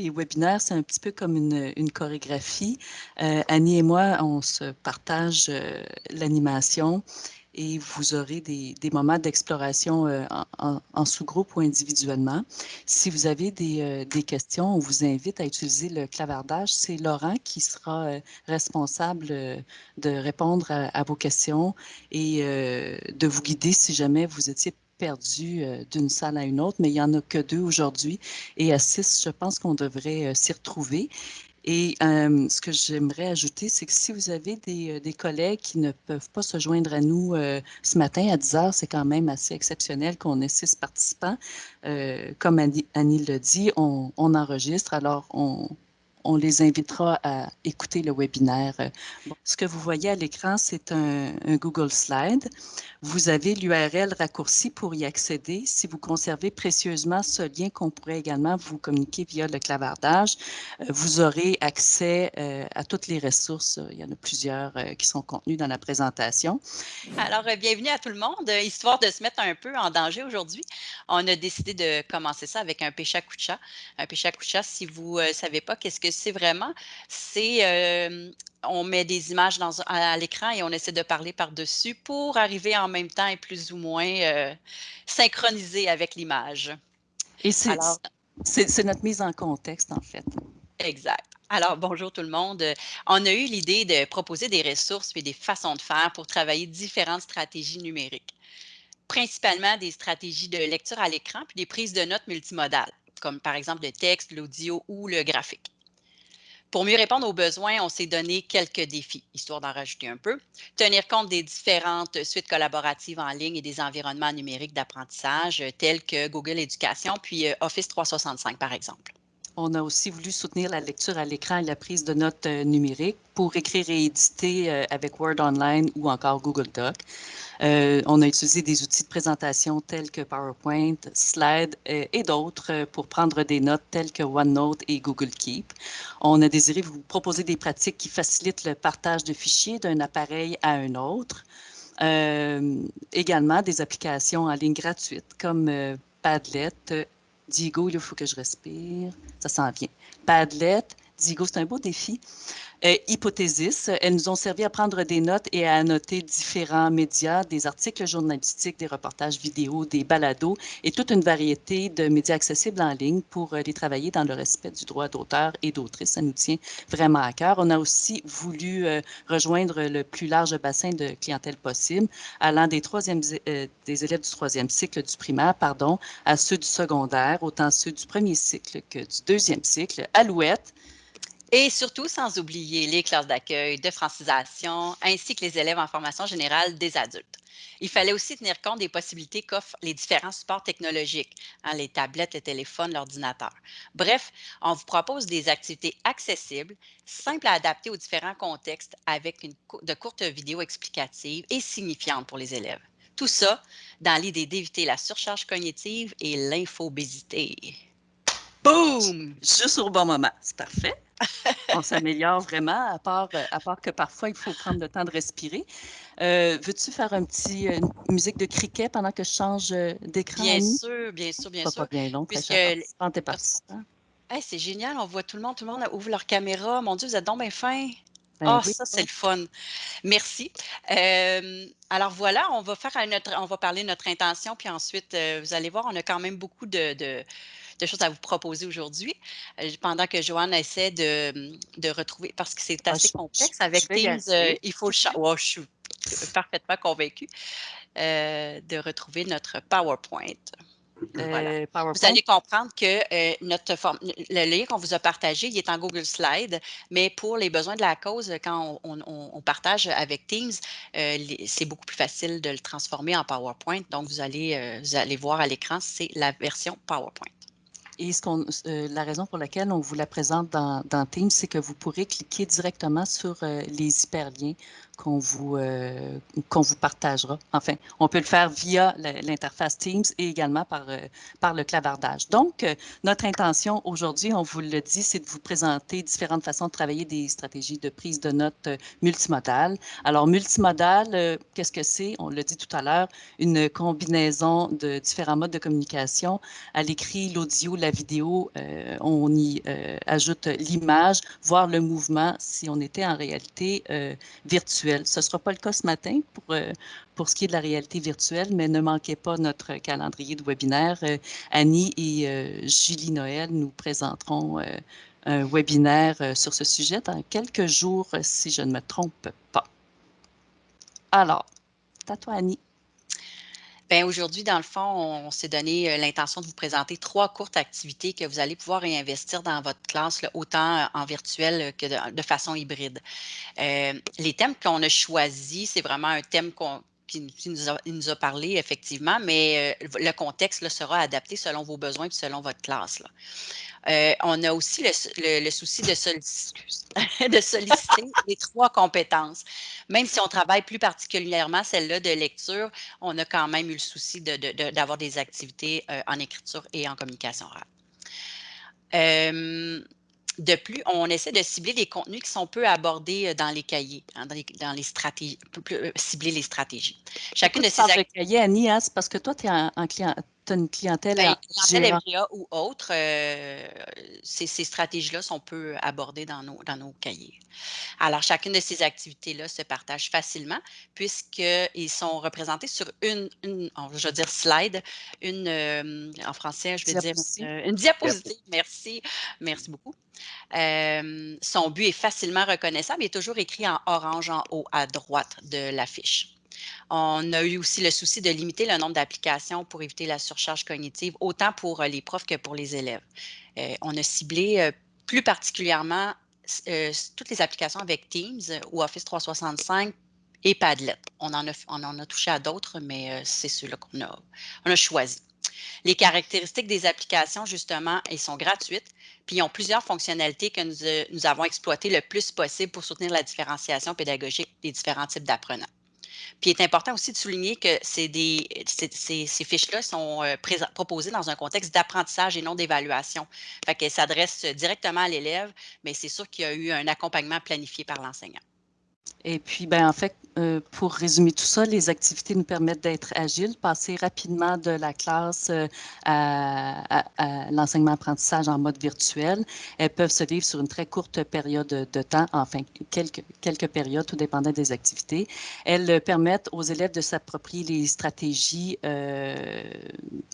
les webinaires, c'est un petit peu comme une, chorégraphie. Euh, Annie et moi, on se partage euh, l'animation et vous aurez des, moments d'exploration euh, en, sous-groupe ou individuellement. Si vous avez des, questions, on vous invite à utiliser le clavardage. C'est Laurent qui sera responsable de répondre à, vos questions et de vous guider si jamais vous étiez perdu d'une salle à une autre, mais il n'y en a que deux aujourd'hui. Et à six, je pense qu'on devrait s'y retrouver. Et euh, ce que j'aimerais ajouter, c'est que si vous avez des, collègues qui ne peuvent pas se joindre à nous euh, ce matin à 10 heures, c'est quand même assez exceptionnel qu'on ait six participants. Euh, comme Annie, Annie le dit, on, on enregistre, alors on, on les invitera à écouter le webinaire. ce que vous voyez à l'écran, c'est un, Google Slide. Vous avez l'URL raccourci pour y accéder. Si vous conservez précieusement ce lien qu'on pourrait également vous communiquer via le clavardage, euh, vous aurez accès euh, à toutes les ressources. Il y en a plusieurs euh, qui sont contenues dans la présentation. Alors, bienvenue à tout le monde. Histoire de se mettre un peu en danger aujourd'hui, on a décidé de commencer ça avec un pécha kucha. Un pécha kucha, si vous ne savez pas qu'est-ce que c'est vraiment, c'est euh, on met des images dans, à, l'écran et on essaie de parler par-dessus pour arriver en même temps et plus ou moins euh, synchroniser avec l'image. Et c'est notre mise en contexte, en fait. Exact. Alors, bonjour tout le monde. On a eu l'idée de proposer des ressources et des façons de faire pour travailler différentes stratégies numériques, principalement des stratégies de lecture à l'écran puis des prises de notes multimodales, comme par exemple le texte, l'audio ou le graphique. Pour mieux répondre aux besoins, on s'est donné quelques défis, histoire d'en rajouter un peu. Tenir compte des différentes suites collaboratives en ligne et des environnements numériques d'apprentissage tels que Google Éducation, puis euh, Office 365, par exemple. On a aussi voulu soutenir la lecture à l'écran et la prise de notes euh, numériques pour écrire et éditer euh, avec Word Online ou encore Google Doc. Euh, on a utilisé des outils de présentation tels que PowerPoint, Slide et d'autres pour prendre des notes telles que OneNote et Google Keep. On a désiré vous proposer des pratiques qui facilitent le partage de fichiers d'un appareil à un autre. Également des applications en ligne gratuites comme Padlet, Digo, il faut que je respire, ça s'en vient. Padlet, Digo, c'est un beau défi. Euh, hypothésis, elles nous ont servi à prendre des notes et à annoter différents médias, des articles journalistiques, des reportages vidéo, des balados et toute une variété de médias accessibles en ligne pour euh, les travailler dans le respect du droit d'auteur et d'autrice. Ça nous tient vraiment à cœur. On a aussi voulu euh, rejoindre le plus large bassin de clientèle possible, allant des, euh, des élèves du troisième cycle du primaire, pardon, à ceux du secondaire, autant ceux du premier cycle que du deuxième cycle. Alouette, et surtout, sans oublier les classes d'accueil, de francisation, ainsi que les élèves en formation générale des adultes. Il fallait aussi tenir compte des possibilités qu'offrent les différents supports technologiques, hein, les tablettes, les téléphones, l'ordinateur. Bref, on vous propose des activités accessibles, simples à adapter aux différents contextes avec de courtes vidéos explicatives et signifiantes pour les élèves. Tout ça dans l'idée d'éviter la surcharge cognitive et l'infobésité. Boum! Juste au bon moment. C'est parfait. On s'améliore vraiment, à part, à part que parfois, il faut prendre le temps de respirer. Euh, Veux-tu faire un petit, une musique de cricket pendant que je change euh, d'écran? Bien sûr, bien sûr, bien sûr. Pas bien long, Puisque... Hey, c'est génial, on voit tout le monde, tout le monde ouvre leur caméra. Mon Dieu, vous êtes donc bien fin. Ben oh, oui, ça, c'est le fun. Merci. Euh, alors voilà, on va faire notre, on va parler de notre intention, puis ensuite, euh, vous allez voir, on a quand même beaucoup de, de de choses à vous proposer aujourd'hui, euh, pendant que Joanne essaie de, de retrouver, parce que c'est ah, assez complexe avec Teams, euh, il faut le oh, je suis parfaitement convaincue euh, de retrouver notre PowerPoint. Voilà. Vous allez comprendre que notre le lien qu'on vous a partagé, il est en Google Slide, mais pour les besoins de la cause, quand on, on, on partage avec Teams, c'est beaucoup plus facile de le transformer en PowerPoint. Donc, vous allez, vous allez voir à l'écran, c'est la version PowerPoint. Et ce euh, la raison pour laquelle on vous la présente dans, dans Teams, c'est que vous pourrez cliquer directement sur euh, les hyperliens qu'on vous, qu'on vous partagera. Enfin, on peut le faire via l'interface Teams et également par, par le clavardage. Donc, notre intention aujourd'hui, on vous le dit, c'est de vous présenter différentes façons de travailler des stratégies de prise de notes multimodales. Alors, multimodal, qu'est-ce que c'est? On l'a dit tout à l'heure, une combinaison de différents modes de communication. À l'écrit, l'audio, la vidéo, on y ajoute l'image, voire le mouvement si on était en réalité euh, Ce ne sera pas le cas ce matin pour, euh, pour ce qui est de la réalité virtuelle, mais ne manquez pas notre calendrier de webinaire. Euh, Annie et Julie Noël nous présenteront un webinaire sur ce sujet dans quelques jours, si je ne me trompe pas. Alors, à toi, Annie. Bien, aujourd'hui, dans le fond, on, s'est donné euh, l'intention de vous présenter trois courtes activités que vous allez pouvoir réinvestir dans votre classe, autant en virtuel que de, façon hybride. Euh, les thèmes qu'on a choisis, c'est vraiment un thème qu'on qui, nous, a, parlé, effectivement, mais euh, le contexte sera adapté selon vos besoins et selon votre classe. Euh, on a aussi le, souci de, de solliciter les trois compétences. Même si on travaille plus particulièrement celle-là de lecture, on a quand même eu le souci d'avoir des activités euh, en écriture et en communication orale. De plus, on essaie de cibler les contenus qui sont peu abordés euh, dans les cahiers, hein, dans, les, stratégies, euh, cibler les stratégies. Chacune de ces cahiers, Annie, hein, c'est parce que toi, tu es un, client, une clientèle, ben, clientèle ou autre, euh, ces, stratégies-là sont peu abordées dans nos, dans nos cahiers. Alors, chacune de ces activités-là se partage facilement puisqu'ils sont représentés sur une, je veux dire slide, une, euh, en français, je vais dire euh, une diapositive. Merci, merci beaucoup. son but est facilement reconnaissable. Il est toujours écrit en orange en haut à droite de l'affiche. On a eu aussi le souci de limiter le nombre d'applications pour éviter la surcharge cognitive, autant pour euh, les profs que pour les élèves. Euh, on a ciblé euh, plus particulièrement toutes les applications avec Teams ou Office 365 et Padlet. On en a, touché à d'autres, mais c'est ceux-là qu'on a, on a choisi. Les caractéristiques des applications, justement, elles sont gratuites, puis ils ont plusieurs fonctionnalités que nous avons exploitées le plus possible pour soutenir la différenciation pédagogique des différents types d'apprenants. Puis il est important aussi de souligner que des, ces, fiches-là sont euh, proposées dans un contexte d'apprentissage et non d'évaluation. Fait qu'elles s'adressent directement à l'élève, mais c'est sûr qu'il y a eu un accompagnement planifié par l'enseignant. Et puis, ben, en fait, euh, pour résumer tout ça, les activités nous permettent d'être agiles, passer rapidement de la classe euh, à, l'enseignement-apprentissage en mode virtuel. Elles peuvent se vivre sur une très courte période de temps, enfin quelques, quelques périodes, tout dépendant des activités. Elles permettent aux élèves de s'approprier les stratégies euh,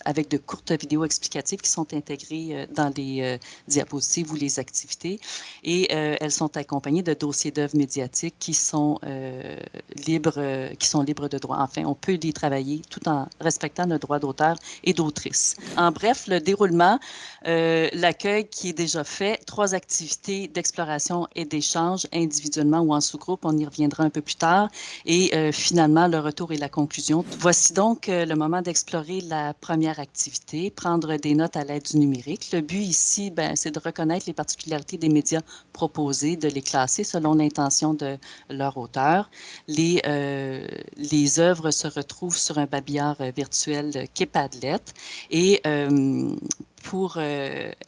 avec de courtes vidéos explicatives qui sont intégrées dans les diapositives ou les activités. Et elles sont accompagnées de dossiers d'œuvres médiatiques qui sont libres, euh, qui sont libres de droit. Enfin, on peut les travailler tout en respectant le droit d'auteur et d'autrice. En bref, le déroulement, euh, l'accueil qui est déjà fait, trois activités d'exploration et d'échange individuellement ou en sous-groupe, on y reviendra un peu plus tard, et euh, finalement le retour et la conclusion. Voici donc le moment d'explorer la première activité, prendre des notes à l'aide du numérique. Le but ici, ben, c'est de reconnaître les particularités des médias proposés, de les classer selon l'intention de leur auteur les, euh, les œuvres se retrouvent sur un babillard euh, virtuel qu'est Padlet. Et euh, pour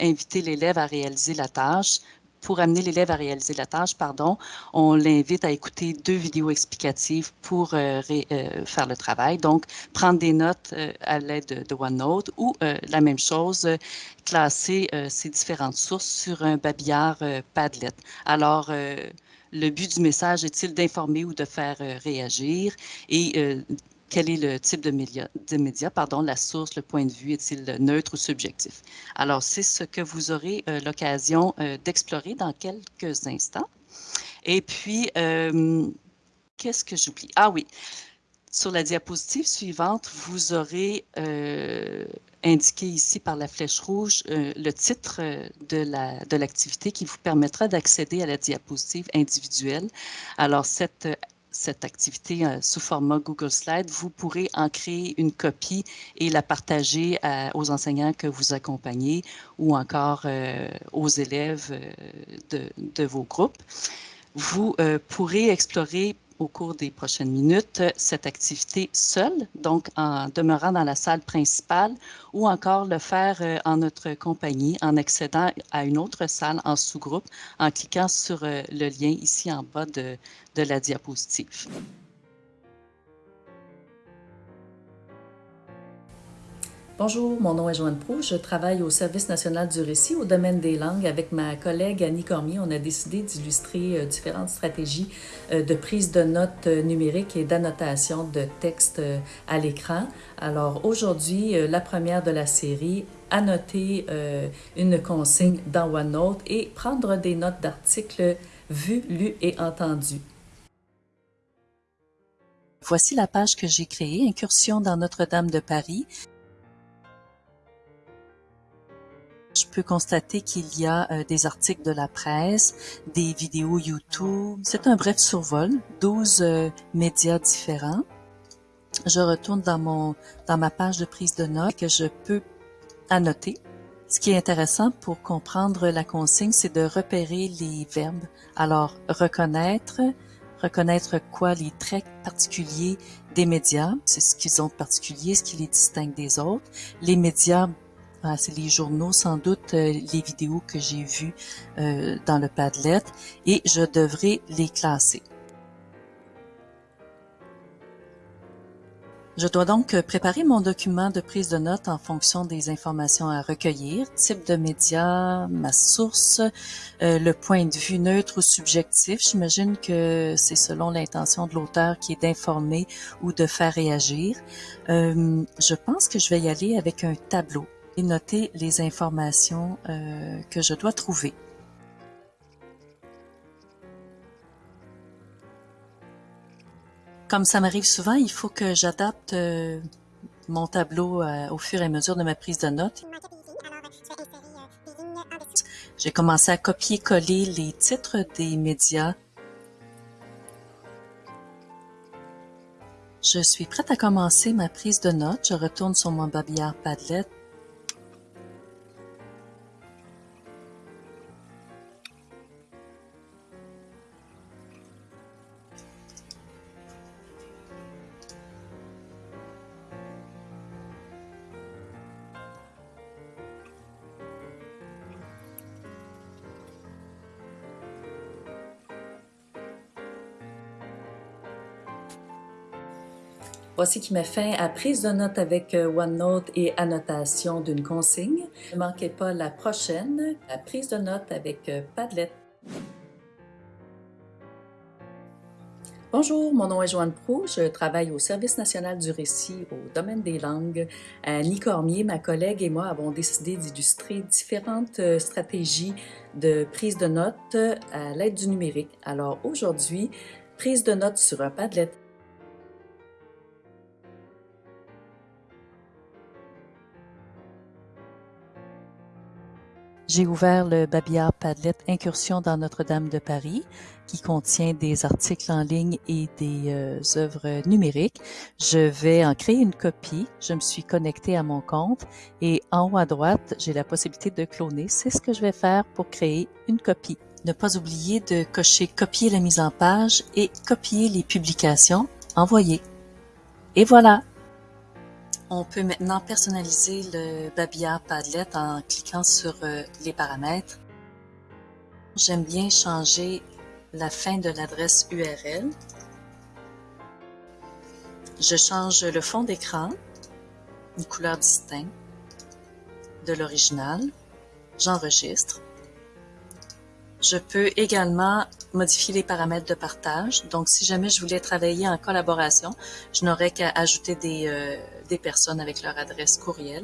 inviter l'élève à réaliser la tâche, pour amener l'élève à réaliser la tâche, pardon, on l'invite à écouter deux vidéos explicatives pour faire le travail. Donc, prendre des notes à l'aide de, OneNote ou la même chose, classer ces différentes sources sur un babillard Padlet. Alors, le but du message est-il d'informer ou de faire euh, réagir? Euh, quel est le type de média, de média, pardon, la source, le point de vue, est-il neutre ou subjectif? Alors, c'est ce que vous aurez euh, l'occasion d'explorer dans quelques instants. Et puis, qu'est-ce que j'oublie? Ah oui, sur la diapositive suivante, vous aurez indiqué ici par la flèche rouge euh, le titre euh, de l'activité qui vous permettra d'accéder à la diapositive individuelle. Alors, cette, cette activité euh, sous format Google Slide, vous pourrez en créer une copie et la partager aux enseignants que vous accompagnez ou encore aux élèves de, vos groupes. Vous pourrez explorer au cours des prochaines minutes cette activité seule, donc en demeurant dans la salle principale, ou encore le faire en notre compagnie en accédant à une autre salle en sous-groupe en cliquant sur le lien ici en bas de, de la diapositive. Bonjour, mon nom est Joanne Proux. Je travaille au Service national du récit au domaine des langues. Avec ma collègue Annie Cormier, on a décidé d'illustrer euh, différentes stratégies euh, de prise de notes euh, numériques et d'annotation de textes à l'écran. Alors aujourd'hui, la première de la série, annoter une consigne dans OneNote et prendre des notes d'articles vus, lus et entendus. Voici la page que j'ai créée, Incursion dans Notre-Dame de Paris. Je peux constater qu'il y a euh, des articles de la presse, des vidéos YouTube. C'est un bref survol, 12 euh, médias différents. Je retourne dans, mon, dans ma page de prise de notes que je peux annoter. Ce qui est intéressant pour comprendre la consigne, c'est de repérer les verbes. Alors, reconnaître, reconnaître quoi les traits particuliers des médias, c'est ce qu'ils ont de particulier, ce qui les distingue des autres. Les médias ah, c'est les journaux, sans doute euh, les vidéos que j'ai vues euh, dans le Padlet et je devrais les classer. Je dois donc préparer mon document de prise de notes en fonction des informations à recueillir, type de média, ma source, euh, le point de vue neutre ou subjectif. J'imagine que c'est selon l'intention de l'auteur qui est d'informer ou de faire réagir. je pense que je vais y aller avec un tableau noter les informations euh, que je dois trouver. Comme ça m'arrive souvent, il faut que j'adapte euh, mon tableau euh, au fur et à mesure de ma prise de notes. J'ai commencé à copier-coller les titres des médias. Je suis prête à commencer ma prise de notes. Je retourne sur mon babillard Padlet Voici qui met fin à prise de notes avec euh, OneNote et annotation d'une consigne. Ne manquez pas la prochaine, la prise de notes avec euh, Padlet. Bonjour, mon nom est Joanne Pro. Je travaille au Service national du récit au domaine des langues. Annie Cormier, ma collègue et moi avons décidé d'illustrer différentes euh, stratégies de prise de notes à l'aide du numérique. Alors aujourd'hui, prise de notes sur un Padlet. J'ai ouvert le Babillard Padlet Incursion dans Notre-Dame de Paris, qui contient des articles en ligne et des euh, œuvres numériques. Je vais en créer une copie. Je me suis connectée à mon compte et en haut à droite, j'ai la possibilité de cloner. C'est ce que je vais faire pour créer une copie. Ne pas oublier de cocher copier la mise en page et copier les publications envoyées. Et voilà, on peut maintenant personnaliser le babillard Padlet en cliquant sur euh, les paramètres. J'aime bien changer la fin de l'adresse URL. Je change le fond d'écran, une couleur distincte de l'original. J'enregistre. Je peux également modifier les paramètres de partage. Donc, si jamais je voulais travailler en collaboration, je n'aurais qu'à ajouter des, euh, des personnes avec leur adresse courriel.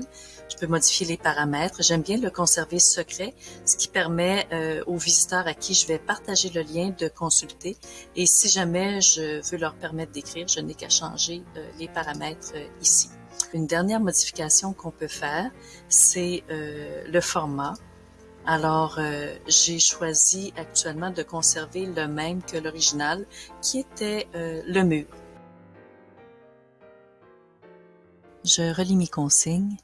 Je peux modifier les paramètres. J'aime bien le conserver secret, ce qui permet euh, aux visiteurs à qui je vais partager le lien de consulter. Et si jamais je veux leur permettre d'écrire, je n'ai qu'à changer euh, les paramètres ici. Une dernière modification qu'on peut faire, c'est le format. Alors, euh, j'ai choisi actuellement de conserver le même que l'original, qui était euh, le mur. Je relis mes consignes.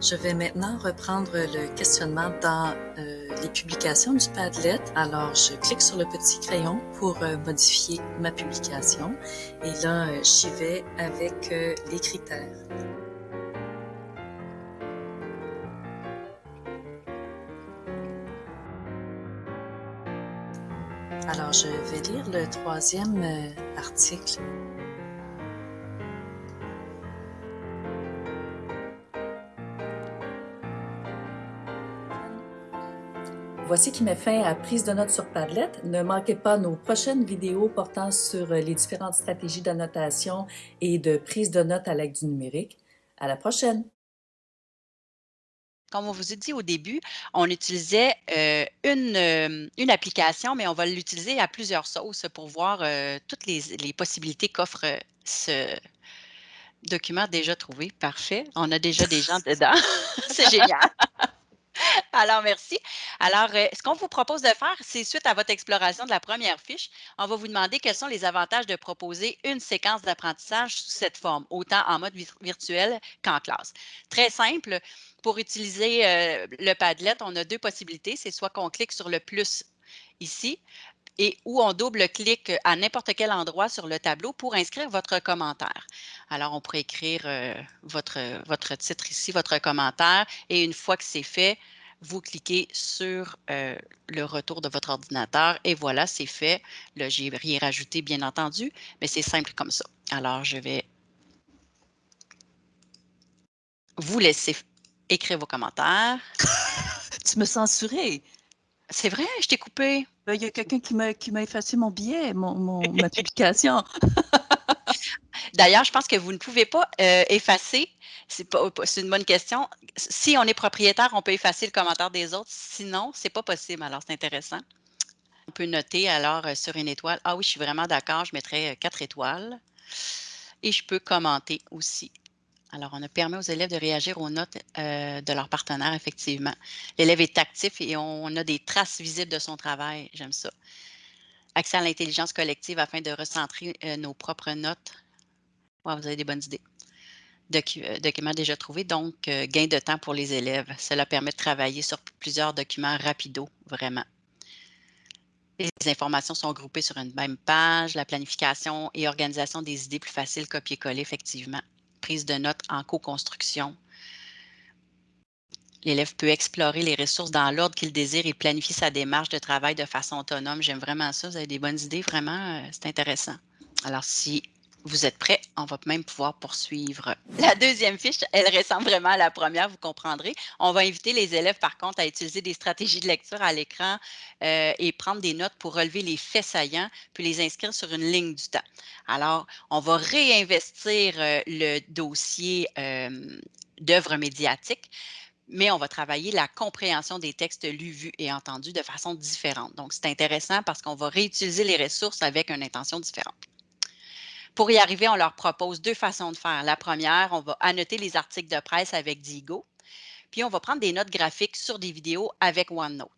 Je vais maintenant reprendre le questionnement dans euh, publications du Padlet. Alors, je clique sur le petit crayon pour euh, modifier ma publication et là, euh, j'y vais avec les critères. Alors, je vais lire le troisième article Voici qui met fin à Prise de notes sur Padlet. Ne manquez pas nos prochaines vidéos portant sur les différentes stratégies d'annotation et de prise de notes à l'aide du numérique. À la prochaine! Comme on vous a dit au début, on utilisait euh, une, euh, une, application, mais on va l'utiliser à plusieurs sauces pour voir euh, toutes les, les possibilités qu'offre ce document déjà trouvé. Parfait. On a déjà des gens dedans. C'est génial. Alors, merci. Alors, euh, ce qu'on vous propose de faire, c'est suite à votre exploration de la première fiche, on va vous demander quels sont les avantages de proposer une séquence d'apprentissage sous cette forme, autant en mode virtuel qu'en classe. Très simple, pour utiliser euh, le Padlet, on a deux possibilités. C'est soit qu'on clique sur le plus ici, et où on double-clique à n'importe quel endroit sur le tableau pour inscrire votre commentaire. Alors, on pourrait écrire euh, votre, votre titre ici, votre commentaire, et une fois que c'est fait, vous cliquez sur euh, le retour de votre ordinateur et voilà, c'est fait. Là, j'ai rien rajouté, bien entendu, mais c'est simple comme ça. Alors, je vais vous laisser écrire vos commentaires. tu me censuré. C'est vrai, je t'ai coupé. Ben, il y a quelqu'un qui m'a effacé mon billet, mon, ma publication. D'ailleurs, je pense que vous ne pouvez pas euh, effacer. C'est une bonne question. Si on est propriétaire, on peut effacer le commentaire des autres. Sinon, c'est pas possible. Alors, c'est intéressant. On peut noter alors euh, sur une étoile. Ah oui, je suis vraiment d'accord. Je mettrai euh, quatre étoiles. Et je peux commenter aussi. Alors, on a permis aux élèves de réagir aux notes de leur partenaire, effectivement. L'élève est actif et on a des traces visibles de son travail. J'aime ça. Accès à l'intelligence collective afin de recentrer nos propres notes vous avez des bonnes idées. Euh, documents déjà trouvés, donc euh, gain de temps pour les élèves. Cela permet de travailler sur plusieurs documents rapido, vraiment. Les informations sont groupées sur une même page, la planification et organisation des idées plus faciles, copier-coller, effectivement. Prise de notes en co-construction. L'élève peut explorer les ressources dans l'ordre qu'il désire et planifier sa démarche de travail de façon autonome. J'aime vraiment ça. Vous avez des bonnes idées, vraiment, euh, c'est intéressant. Alors, si vous êtes prêts? On va même pouvoir poursuivre. La deuxième fiche, elle ressemble vraiment à la première, vous comprendrez. On va inviter les élèves, par contre, à utiliser des stratégies de lecture à l'écran euh, et prendre des notes pour relever les faits saillants, puis les inscrire sur une ligne du temps. Alors, on va réinvestir euh, le dossier euh, d'œuvres médiatiques mais on va travailler la compréhension des textes lus, vus et entendus de façon différente. Donc, c'est intéressant parce qu'on va réutiliser les ressources avec une intention différente. Pour y arriver, on leur propose deux façons de faire. La première, on va annoter les articles de presse avec Digo, puis on va prendre des notes graphiques sur des vidéos avec OneNote.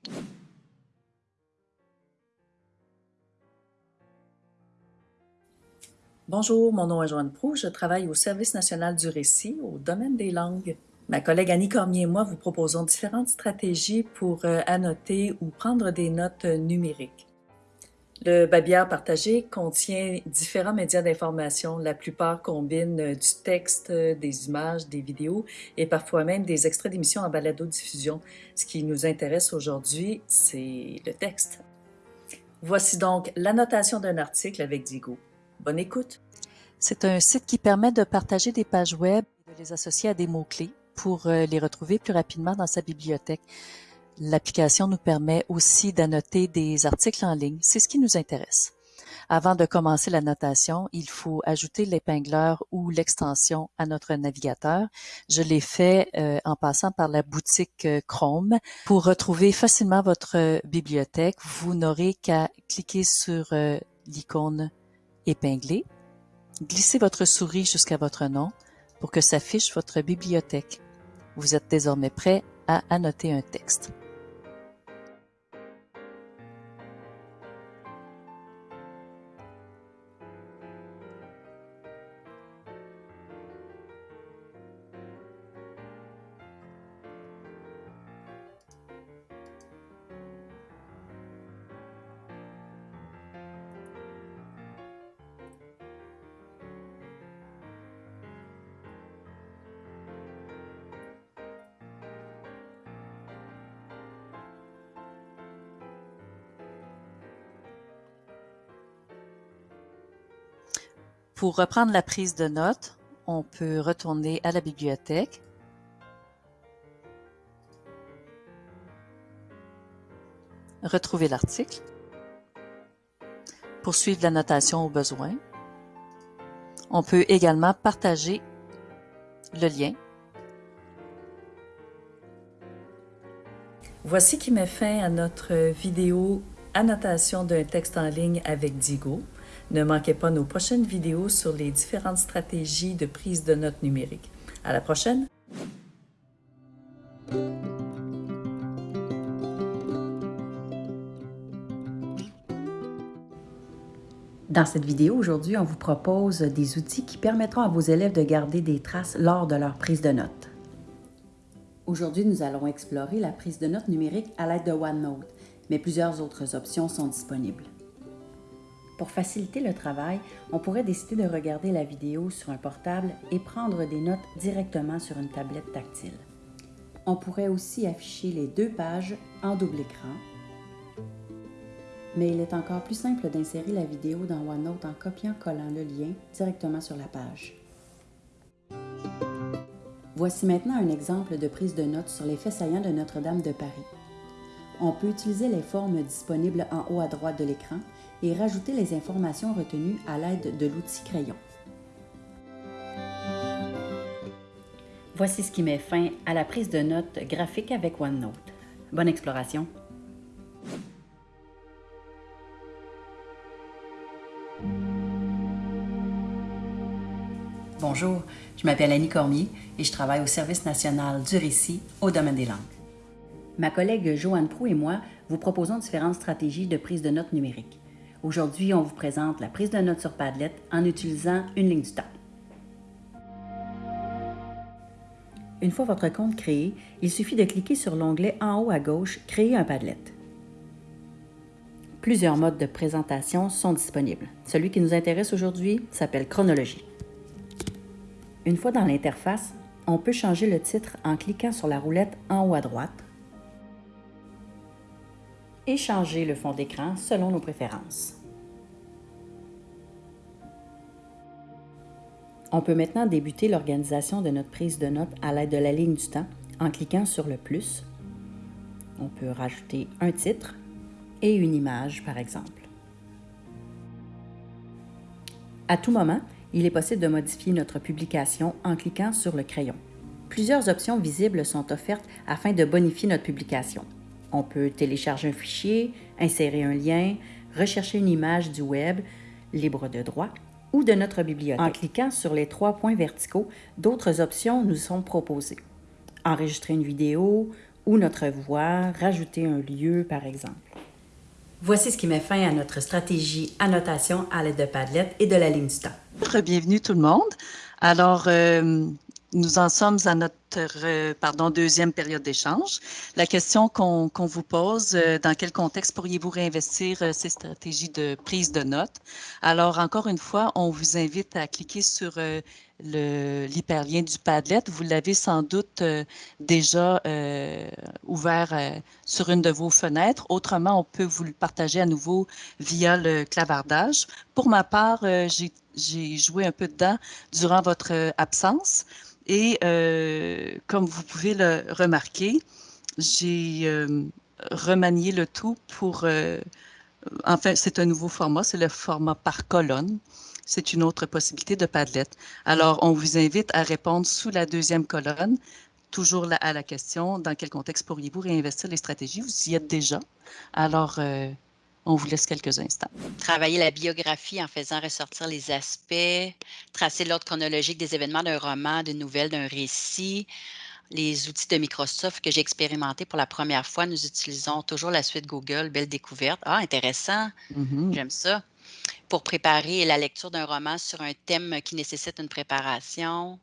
Bonjour, mon nom est Joanne Prou, je travaille au Service national du récit au domaine des langues. Ma collègue Annie Cormier et moi vous proposons différentes stratégies pour euh, annoter ou prendre des notes numériques. Le babillard partagé contient différents médias d'information. La plupart combinent euh, du texte, euh, des images, des vidéos et parfois même des extraits d'émissions en balado-diffusion. Ce qui nous intéresse aujourd'hui, c'est le texte. Voici donc l'annotation d'un article avec Digo. Bonne écoute! C'est un site qui permet de partager des pages web et de les associer à des mots-clés pour euh, les retrouver plus rapidement dans sa bibliothèque. L'application nous permet aussi d'annoter des articles en ligne. C'est ce qui nous intéresse. Avant de commencer la notation, il faut ajouter l'épingleur ou l'extension à notre navigateur. Je l'ai fait euh, en passant par la boutique euh, Chrome. Pour retrouver facilement votre bibliothèque, vous n'aurez qu'à cliquer sur euh, l'icône épinglée, glisser votre souris jusqu'à votre nom pour que s'affiche votre bibliothèque. Vous êtes désormais prêt à annoter un texte. Pour reprendre la prise de notes, on peut retourner à la bibliothèque. Retrouver l'article. Poursuivre la notation au besoin. On peut également partager le lien. Voici qui met fin à notre vidéo Annotation d'un texte en ligne avec Digo. Ne manquez pas nos prochaines vidéos sur les différentes stratégies de prise de notes numériques. À la prochaine! Dans cette vidéo, aujourd'hui, on vous propose des outils qui permettront à vos élèves de garder des traces lors de leur prise de notes. Aujourd'hui, nous allons explorer la prise de notes numérique à l'aide de OneNote, mais plusieurs autres options sont disponibles. Pour faciliter le travail, on pourrait décider de regarder la vidéo sur un portable et prendre des notes directement sur une tablette tactile. On pourrait aussi afficher les deux pages en double écran, mais il est encore plus simple d'insérer la vidéo dans OneNote en copiant-collant le lien directement sur la page. Voici maintenant un exemple de prise de notes sur les faits saillants de Notre-Dame de Paris. On peut utiliser les formes disponibles en haut à droite de l'écran et rajouter les informations retenues à l'aide de l'outil crayon. Voici ce qui met fin à la prise de notes graphique avec OneNote. Bonne exploration! Bonjour, je m'appelle Annie Cormier et je travaille au Service national du récit au domaine des langues. Ma collègue Joanne Prou et moi vous proposons différentes stratégies de prise de notes numérique. Aujourd'hui, on vous présente la prise de notes sur Padlet en utilisant une ligne du temps. Une fois votre compte créé, il suffit de cliquer sur l'onglet en haut à gauche « Créer un Padlet ». Plusieurs modes de présentation sont disponibles. Celui qui nous intéresse aujourd'hui s'appelle Chronologie. Une fois dans l'interface, on peut changer le titre en cliquant sur la roulette en haut à droite et changer le fond d'écran selon nos préférences. On peut maintenant débuter l'organisation de notre prise de notes à l'aide de la ligne du temps en cliquant sur le plus. On peut rajouter un titre et une image, par exemple. À tout moment, il est possible de modifier notre publication en cliquant sur le crayon. Plusieurs options visibles sont offertes afin de bonifier notre publication. On peut télécharger un fichier, insérer un lien, rechercher une image du web libre de droit ou de notre bibliothèque. En cliquant sur les trois points verticaux, d'autres options nous sont proposées. Enregistrer une vidéo ou notre voix, rajouter un lieu par exemple. Voici ce qui met fin à notre stratégie annotation à l'aide de Padlet et de la ligne du temps. Bienvenue tout le monde. Alors, euh, nous en sommes à notre euh, pardon, deuxième période d'échange. La question qu'on vous pose, euh, dans quel contexte pourriez-vous réinvestir euh, ces stratégies de prise de notes? Alors, encore une fois, on vous invite à cliquer sur l'hyperlien du Padlet. Vous l'avez sans doute déjà ouvert sur une de vos fenêtres. Autrement, on peut vous le partager à nouveau via le clavardage. Pour ma part, j'ai joué un peu dedans durant votre absence. Et comme vous pouvez le remarquer, j'ai euh, remanié le tout pour, euh, enfin, c'est un nouveau format, c'est le format par colonne. C'est une autre possibilité de Padlet. Alors, on vous invite à répondre sous la deuxième colonne, toujours à la question, dans quel contexte pourriez-vous réinvestir les stratégies? Vous y êtes déjà. Alors, on vous laisse quelques instants. Travailler la biographie en faisant ressortir les aspects, tracer l'ordre chronologique des événements d'un roman, d'une nouvelle, d'un récit. Les outils de Microsoft que j'ai expérimentés pour la première fois, nous utilisons toujours la suite Google, belle découverte. Ah, intéressant, mm-hmm. j'aime ça. Pour préparer la lecture d'un roman sur un thème qui nécessite une préparation,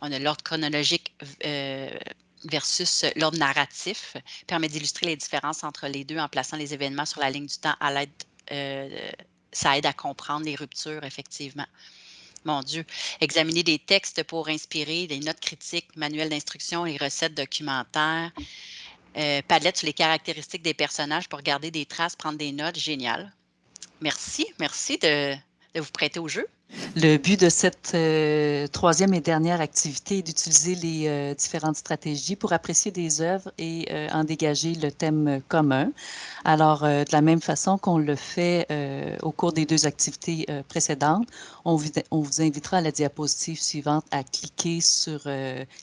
on a l'ordre chronologique euh, versus l'ordre narratif permet d'illustrer les différences entre les deux en plaçant les événements sur la ligne du temps à l'aide, ça aide à comprendre les ruptures, effectivement. Mon Dieu. Examiner des textes pour inspirer des notes critiques, manuels d'instruction et recettes documentaires. Euh, palette sur les caractéristiques des personnages pour garder des traces, prendre des notes. Génial. Merci. Merci de vous prêter au jeu. Le but de cette euh, troisième et dernière activité est d'utiliser les euh, différentes stratégies pour apprécier des œuvres et euh, en dégager le thème commun. Alors, de la même façon qu'on le fait au cours des deux activités précédentes, on on vous, invitera à la diapositive suivante à cliquer sur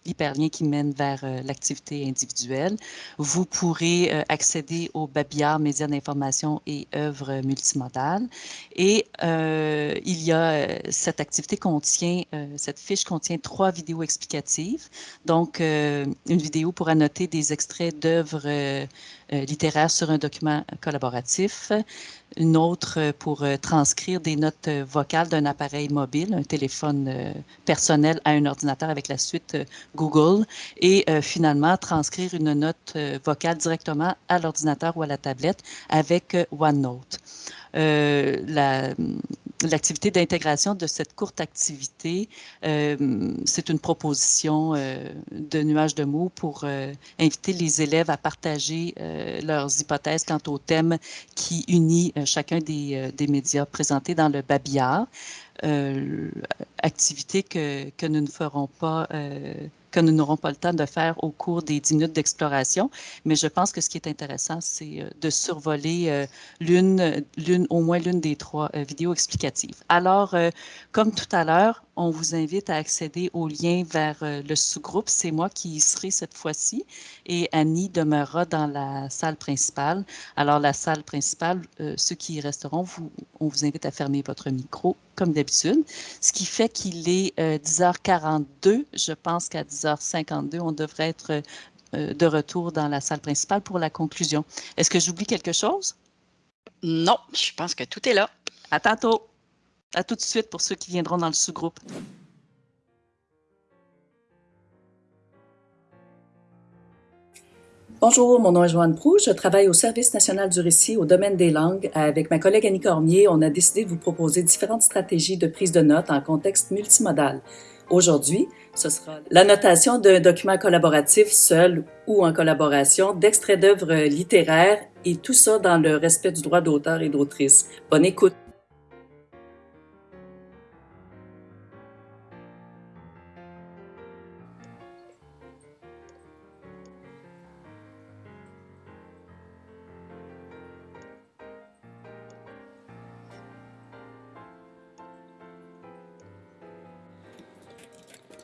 l'hyperlien qui mène vers l'activité individuelle. Vous pourrez accéder au babillard médias d'information et œuvres multimodales. Et il y a cette activité contient, euh, cette fiche contient trois vidéos explicatives. Donc, euh, une vidéo pour annoter des extraits d'œuvres euh, littéraires sur un document collaboratif, une autre pour transcrire des notes vocales d'un appareil mobile, un téléphone personnel à un ordinateur avec la suite Google, et finalement transcrire une note vocale directement à l'ordinateur ou à la tablette avec OneNote. la, l'activité d'intégration de cette courte activité, euh, c'est une proposition euh, de nuage de mots pour euh, inviter les élèves à partager leurs hypothèses quant au thème qui unit chacun des, des, médias présentés dans le babillard. activité que, que, nous ne ferons pas que nous n'aurons pas le temps de faire au cours des 10 minutes d'exploration. Mais je pense que ce qui est intéressant, c'est euh, de survoler euh, l'une, l'une, au moins l'une des trois euh, vidéos explicatives. Alors, comme tout à l'heure, on vous invite à accéder au lien vers le sous-groupe. C'est moi qui y serai cette fois-ci et Annie demeurera dans la salle principale. Alors, la salle principale, ceux qui y resteront, vous, on vous invite à fermer votre micro comme d'habitude, ce qui fait qu'il est 10h42. Je pense qu'à 10 10h52, on devrait être euh, de retour dans la salle principale pour la conclusion. Est-ce que j'oublie quelque chose? Non, je pense que tout est là. À tantôt. À tout de suite pour ceux qui viendront dans le sous-groupe. Bonjour, mon nom est Joanne Proux. Je travaille au Service national du récit au domaine des langues. Avec ma collègue Annie Cormier, on a décidé de vous proposer différentes stratégies de prise de notes en contexte multimodal. Aujourd'hui, ce sera l'annotation d'un document collaboratif seul ou en collaboration, d'extraits d'œuvres littéraires et tout ça dans le respect du droit d'auteur et d'autrice. Bonne écoute!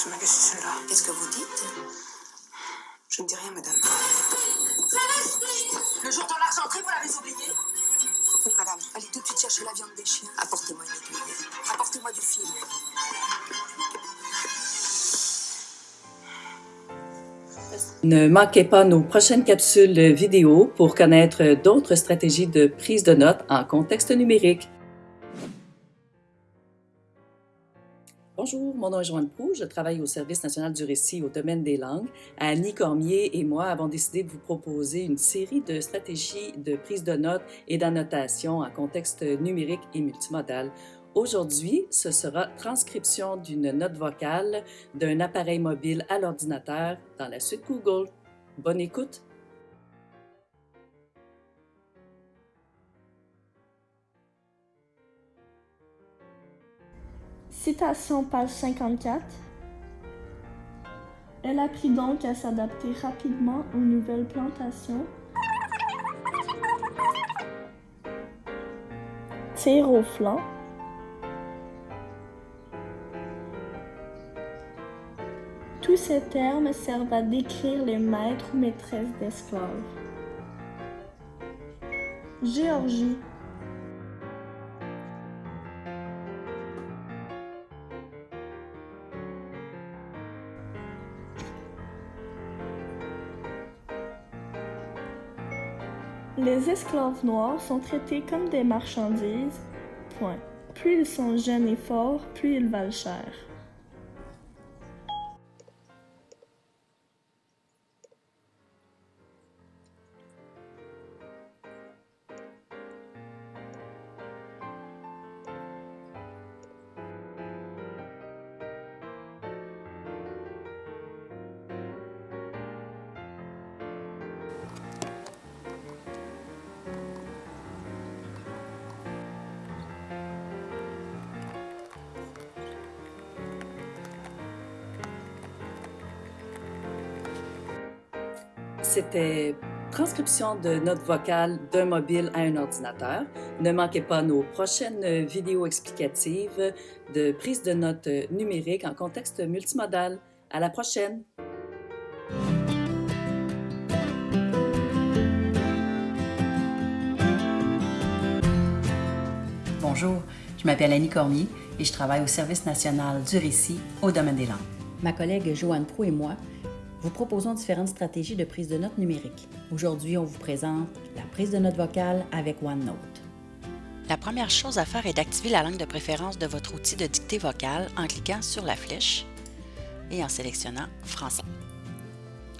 Qu'est-ce que vous dites? Je ne dis rien, madame. Le jour de l'argenterie, vous l'avez oublié? Oui, madame. Allez tout de suite chercher la viande des chiens. Apportez-moi une aiguille. Apportez-moi du fil. Ne manquez pas nos prochaines capsules vidéo pour connaître d'autres stratégies de prise de notes en contexte numérique. Bonjour, mon nom est Joanne Proux, je travaille au Service national du récit au domaine des langues. Annie Cormier et moi avons décidé de vous proposer une série de stratégies de prise de notes et d'annotation en contexte numérique et multimodal. Aujourd'hui, ce sera transcription d'une note vocale d'un appareil mobile à l'ordinateur dans la suite Google. Bonne écoute! Citation page 54. Elle apprit donc à s'adapter rapidement aux nouvelles plantations. tir au flanc, Tous ces termes servent à décrire les maîtres ou maîtresses d'esclaves. Géorgie. Les esclaves noirs sont traités comme des marchandises. Point. Plus ils sont jeunes et forts, plus ils valent cher. C'était transcription de notes vocales d'un mobile à un ordinateur. Ne manquez pas nos prochaines vidéos explicatives de prise de notes numériques en contexte multimodal. À la prochaine! Bonjour, je m'appelle Annie Cormier et je travaille au Service national du récit au domaine des langues. Ma collègue Joanne Prou et moi vous proposons différentes stratégies de prise de notes numérique. Aujourd'hui, on vous présente la prise de notes vocale avec OneNote. La première chose à faire est d'activer la langue de préférence de votre outil de dictée vocale en cliquant sur la flèche et en sélectionnant Français.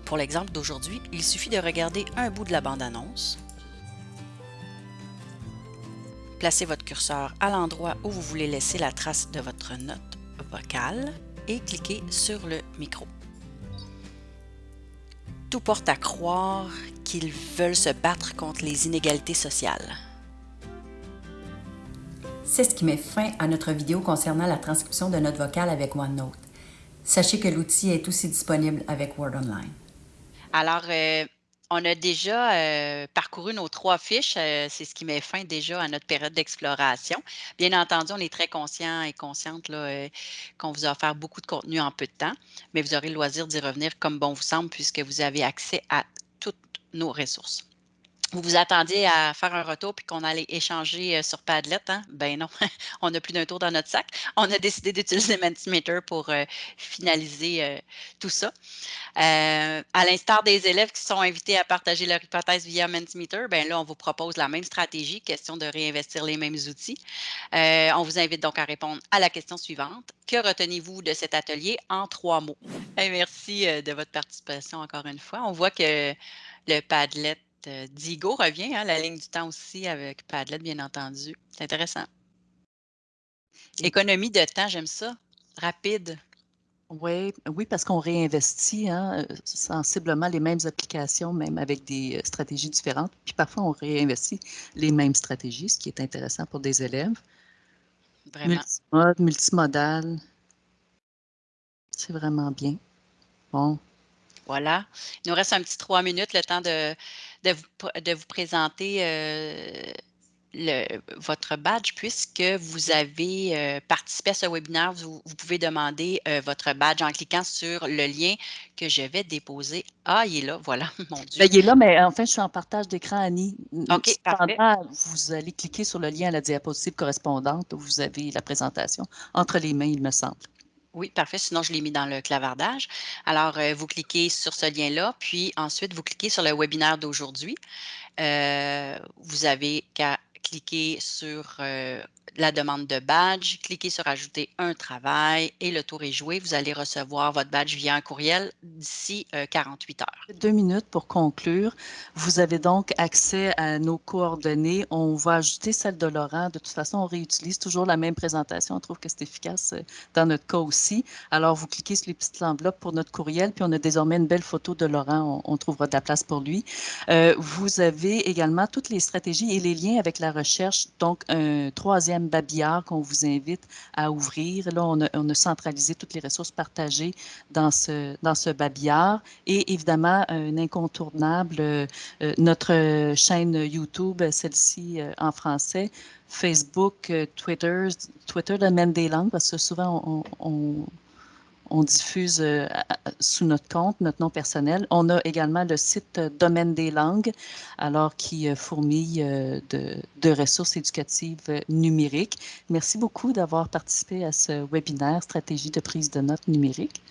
Pour l'exemple d'aujourd'hui, il suffit de regarder un bout de la bande-annonce, placez votre curseur à l'endroit où vous voulez laisser la trace de votre note vocale et cliquez sur le micro. Tout porte à croire qu'ils veulent se battre contre les inégalités sociales. C'est ce qui met fin à notre vidéo concernant la transcription de notes vocales avec OneNote. Sachez que l'outil est aussi disponible avec Word Online. Alors, euh, on a déjà parcouru nos trois fiches. C'est ce qui met fin déjà à notre période d'exploration. Bien entendu, on est très conscient et consciente qu'on vous a offert beaucoup de contenu en peu de temps, mais vous aurez le loisir d'y revenir comme bon vous semble puisque vous avez accès à toutes nos ressources vous vous attendiez à faire un retour puis qu'on allait échanger euh, sur Padlet. Hein? Ben non, on n'a plus d'un tour dans notre sac. On a décidé d'utiliser Mentimeter pour euh, finaliser euh, tout ça. à l'instar des élèves qui sont invités à partager leur hypothèse via Mentimeter, ben là, on vous propose la même stratégie, question de réinvestir les mêmes outils. on vous invite donc à répondre à la question suivante. Que retenez-vous de cet atelier en trois mots? merci de votre participation encore une fois. On voit que le Padlet euh, Digo revient, hein, la ligne du temps aussi avec Padlet, bien entendu. C'est intéressant. Économie de temps, j'aime ça. Rapide. Oui, oui parce qu'on réinvestit hein, euh, sensiblement les mêmes applications, même avec des euh, stratégies différentes. Puis parfois, on réinvestit les mêmes stratégies, ce qui est intéressant pour des élèves. Vraiment. Multimode, multimodal. C'est vraiment bien. Bon. Voilà. Il nous reste un petit trois minutes, le temps de, de vous, de vous présenter euh, le, votre badge puisque vous avez euh, participé à ce webinaire. Vous, pouvez demander euh, votre badge en cliquant sur le lien que je vais déposer. Ah, il est là, voilà, mon Dieu. Ben, il est là, mais enfin, je suis en partage d'écran, Annie. OK, parfait. Vous allez cliquer sur le lien à la diapositive correspondante où vous avez la présentation entre les mains, il me semble. Oui, parfait. Sinon, je l'ai mis dans le clavardage. Alors, euh, vous cliquez sur ce lien-là, puis ensuite, vous cliquez sur le webinaire d'aujourd'hui. Euh, vous avez qu'à cliquez sur euh, la demande de badge, cliquez sur Ajouter un travail et le tour est joué. Vous allez recevoir votre badge via un courriel d'ici 48 euh, heures. Deux minutes pour conclure. Vous avez donc accès à nos coordonnées. On va ajouter celle de Laurent. De toute façon, on réutilise toujours la même présentation. On trouve que c'est efficace euh, dans notre cas aussi. Alors, vous cliquez sur les petites enveloppes pour notre courriel, puis on a désormais une belle photo de Laurent. On, trouvera de la place pour lui. vous avez également toutes les stratégies et les liens avec la recherche, donc un troisième babillard qu'on vous invite à ouvrir. Là, on a, centralisé toutes les ressources partagées dans ce, dans ce babillard. Et évidemment, un incontournable, notre chaîne YouTube, celle-ci en français, Facebook, Twitter, Twitter même des langues, parce que souvent, on diffuse euh, sous notre compte, notre nom personnel. On a également le site euh, Domaine des langues, alors qui euh, fourmille de, de, ressources éducatives numériques. Merci beaucoup d'avoir participé à ce webinaire Stratégie de prise de notes numérique.